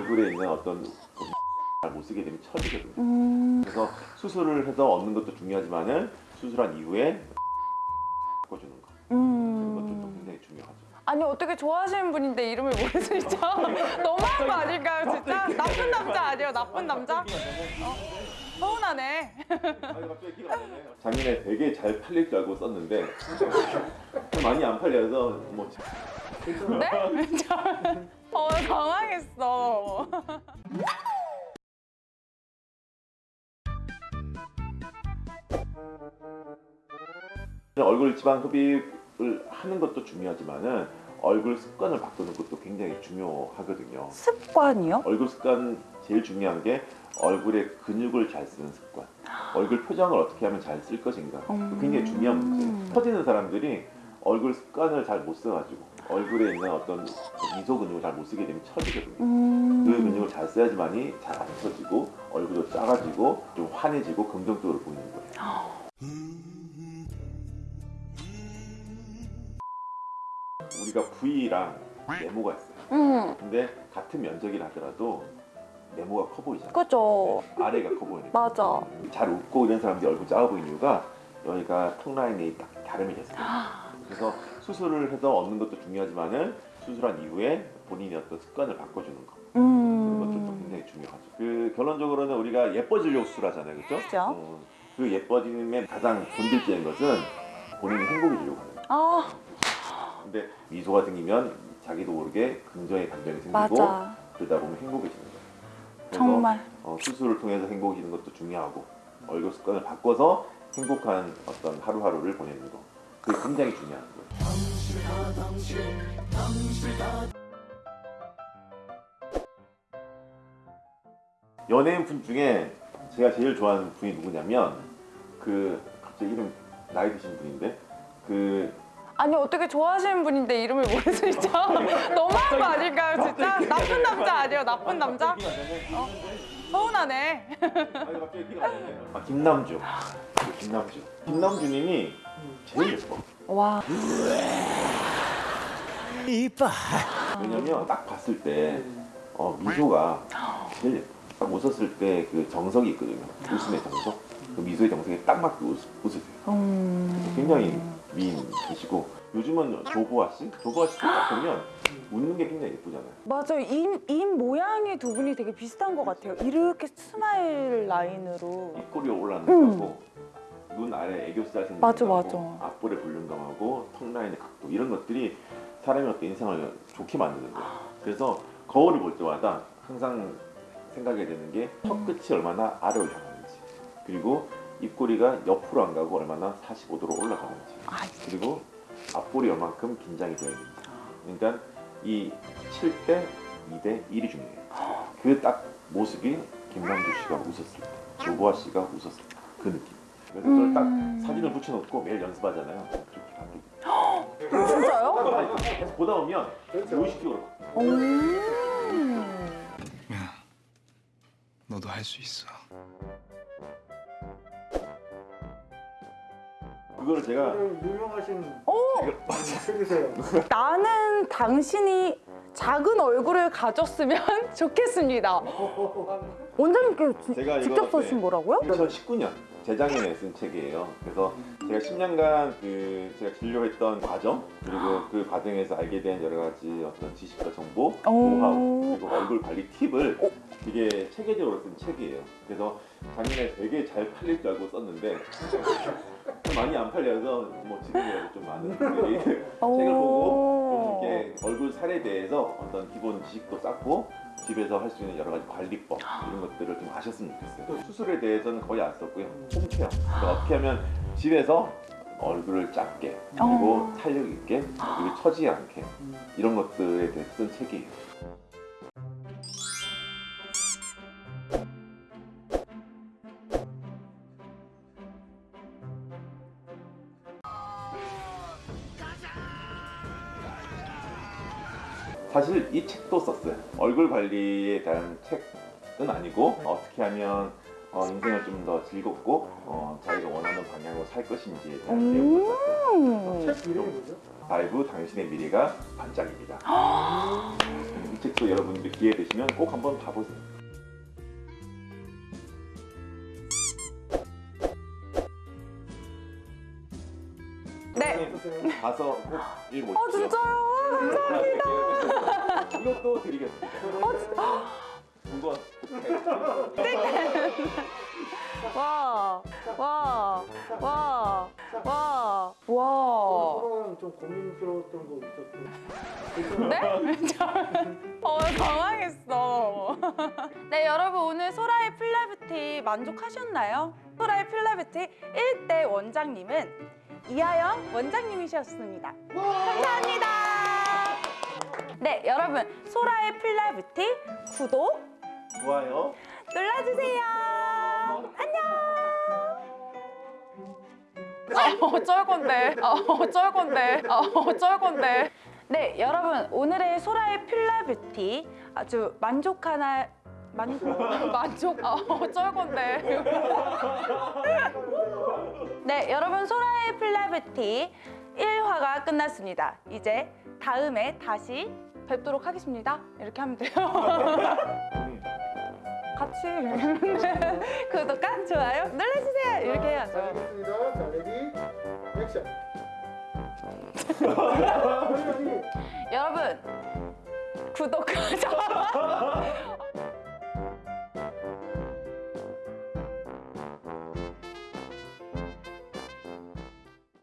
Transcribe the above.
얼굴에 있는 어떤 못 쓰게 되면 처지거든요. 음. 그래서 수술을 해서 얻는 것도 중요하지만은 수술한 이후에 바꿔주는 거 그런 것도 또 음. 굉장히 중요하죠. 아니 어떻게 좋아하시는 분인데 이름을 모를 수 있죠? 너무한 거 아닐까요 진짜? 나쁜 남자 아니에요 나쁜 남자? 어? 서운하네 작년에 되게 잘 팔릴 줄 알고 썼는데 좀 많이 안 팔려서 뭐 네? 어 당황했어 얼굴 지방 흡입을 하는 것도 중요하지만은 얼굴 습관을 바꾸는 것도 굉장히 중요하거든요. 습관이요? 얼굴 습관 제일 중요한 게 얼굴에 근육을 잘 쓰는 습관. 얼굴 표정을 어떻게 하면 잘 쓸 것인가. 음. 굉장히 중요한 문제예요. 터지는 사람들이 얼굴 습관을 잘 못 써가지고 얼굴에 있는 어떤 미소 근육을 잘 못 쓰게 되면 처지거든요. 음. 그 근육을 잘 써야지만이 잘안 터지고 얼굴도 작아지고 좀 환해지고 긍정적으로 보이는 거예요. 우리가 부위랑 네모가 있어요. 음. 근데 같은 면적이라 하더라도 네모가 커 보이잖아요. 그죠 네, 아래가 커 보이는 맞아. 잘 웃고 이런 사람들이 얼굴 작아 보이는 이유가 여기가 턱 라인이 딱 다름이 됐어요. 그래서 수술을 해서 얻는 것도 중요하지만은 수술한 이후에 본인의 어떤 습관을 바꿔주는 거 그런 것들도 음. 굉장히 중요하죠. 그 결론적으로는 우리가 예뻐지려고 수술하잖아요, 그렇죠? 그죠. 그 예뻐짐의 가장 본질적인 것은 본인이 행복해지려고 하는 거예요. 아 근데 미소가 생기면 자기도 모르게 긍정의 감정이 생기고 맞아 그러다 보면 행복해지는 거예요. 정말 어, 수술을 통해서 행복해지는 것도 중요하고 얼굴 습관을 바꿔서 행복한 어떤 하루하루를 보내는 거 그게 굉장히 중요한 거예요. 연예인 분 중에 제가 제일 좋아하는 분이 누구냐면 그 갑자기 이름 나이 드신 분인데 그 아니 어떻게 좋아하시는 분인데 이름을 있죠? 너무한 거 아닐까요 진짜? 나쁜 남자 아니에요 나쁜 남자? 어? 서운하네. 아니 갑자기. 아 김남주. 그 김남주. 김남주님이 제일 예뻐. 와. 왜냐면 딱 봤을 때 어, 미소가 제일 예뻐. 딱 웃었을 때 그 정석이 있거든요. 웃음의 정석? 그 미소의 정석에 딱 맞게 웃, 웃으세요. 음... 굉장히 미인이시고. 요즘은 조보아 씨? 조보아 씨딱 보면 웃는 게 굉장히 예쁘잖아요. 맞아요. 입, 입 모양이 두 분이 되게 비슷한 것 같아요. 이렇게 스마일 라인으로. 입꼬리 올라가는 음. 거고 눈 아래 애교살 생기는 맞아, 맞아. 앞볼의 볼륨감하고 턱 라인의 각도 이런 것들이 사람의 어떤 인상을 좋게 만드는 거예요. 그래서 거울을 볼 때마다 항상 생각이 되는 게 턱끝이 얼마나 아래로 향하는지 그리고 입꼬리가 옆으로 안 가고 얼마나 45도로 올라가는지 아, 그리고 앞볼이 얼만큼 긴장이 되어 있는지 그러니까 이 7대 2대 1이 중요해요 그 딱 모습이 김남주 씨가 웃었을 때 조보아 씨가 웃었을 때 그 느낌 그래서 그걸 딱 음. 사진을 붙여놓고 매일 연습하잖아요 그렇게 바뀌고 진짜요? 계속 보다 보면 무의식적으로 오. 야, 너도 할 수 있어. 그거를 제가 유명하신 오! 책이세요. 나는 당신이 작은 얼굴을 가졌으면 좋겠습니다. 원장님께 지- 제가 직접 네. 써신 거라고요? 2019년 재작년에 쓴 책이에요. 그래서 제가 10년간 그 제가 진료했던 과정 그리고 그 과정에서 알게 된 여러 가지 어떤 지식과 정보, 오. 노하우 그리고 얼굴 관리 팁을 되게 체계적으로 쓴 책이에요. 그래서 작년에 되게 잘 팔릴 줄 알고 썼는데 좀 많이 안 팔려서 뭐 지금이라도 좀 많은 분들이 책을 보고 좀 이렇게 얼굴 살에 대해서 어떤 기본 지식도 쌓고 집에서 할 수 있는 여러 가지 관리법 이런 것들을 좀 아셨으면 좋겠어요. 수술에 대해서는 거의 안 썼고요. 홈케어. 그러니까 어떻게 하면 집에서 얼굴을 작게 그리고 어. 탄력 있게 그리고 처지지 않게 이런 것들에 대해서 쓴 책이에요. 사실 이 책도 썼어요. 얼굴 관리에 대한 책은 아니고 어떻게 하면 어, 인생을 좀 더 즐겁고 어, 자기가 원하는 방향으로 살 것인지에 대한 음. 내용을 썼어요. 음. 책 이름이 뭐죠? 바이브 당신의 미래가 반짝입니다. 이 책도 여러분들 기회 되시면 꼭 한번 봐보세요. 네. 가서 꼭 읽어보시죠. 어 진짜요? 이것도 드리겠습니다. 어 진짜. 두권 와, 와, 와, 와, 와. 좀 고민스러웠던 거 있었어요. 네? 어, 당황했어. 네, 여러분 오늘 소라의 플레브티 만족하셨나요? 소라의 플레브티 1대 원장님은 이하영 원장님이셨습니다. 감사합니다. 네, 여러분 소라의 플레브티 구독 좋아요. 눌러주세요. 안녕. 아, 어쩔 건데. 아, 어쩔 건데. 아, 어쩔 건데. 네, 여러분 오늘의 소라의 필라뷰티 아주 만족하나 만족 만족 아, 어쩔 건데. 네, 여러분 소라의 필라뷰티 1화가 끝났습니다. 이제 다음에 다시 뵙도록 하겠습니다. 이렇게 하면 돼요. 음. 같이 구독과 좋아요 눌러주세요 이렇게 자, 해야죠 알겠습니다. 자, ready, 액션. 여러분 구독과 좋아요